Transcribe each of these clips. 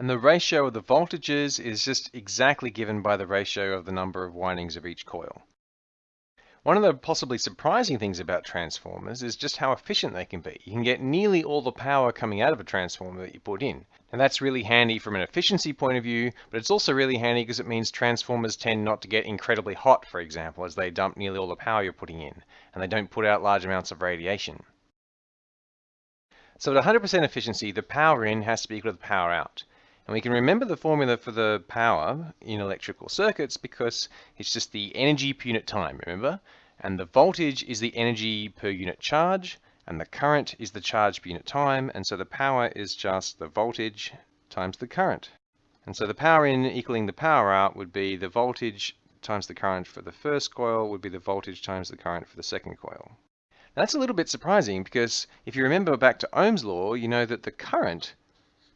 And the ratio of the voltages is just exactly given by the ratio of the number of windings of each coil. One of the possibly surprising things about transformers is just how efficient they can be. You can get nearly all the power coming out of a transformer that you put in. And that's really handy from an efficiency point of view, but it's also really handy because it means transformers tend not to get incredibly hot, for example, as they dump nearly all the power you're putting in, and they don't put out large amounts of radiation. So at 100% efficiency, the power in has to be equal to the power out. And we can remember the formula for the power in electrical circuits because it's just the energy per unit time, remember? And the voltage is the energy per unit charge, and the current is the charge per unit time, and so the power is just the voltage times the current. And so the power in equaling the power out would be the voltage times the current for the first coil would be the voltage times the current for the second coil. Now that's a little bit surprising because if you remember back to Ohm's law, you know that the current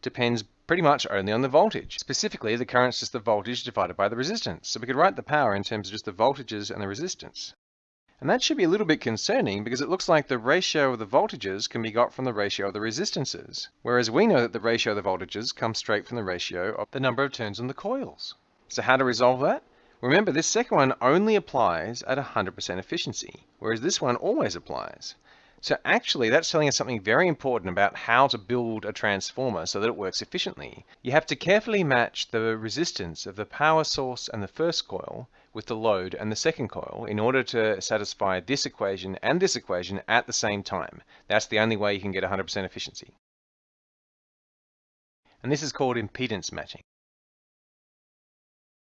depends pretty much only on the voltage. Specifically, the current is just the voltage divided by the resistance. So we could write the power in terms of just the voltages and the resistance. And that should be a little bit concerning because it looks like the ratio of the voltages can be got from the ratio of the resistances. Whereas we know that the ratio of the voltages comes straight from the ratio of the number of turns on the coils. So how to resolve that? Remember, this second one only applies at 100% efficiency, whereas this one always applies. So actually, that's telling us something very important about how to build a transformer so that it works efficiently. You have to carefully match the resistance of the power source and the first coil with the load and the second coil in order to satisfy this equation and this equation at the same time. That's the only way you can get 100% efficiency. And this is called impedance matching.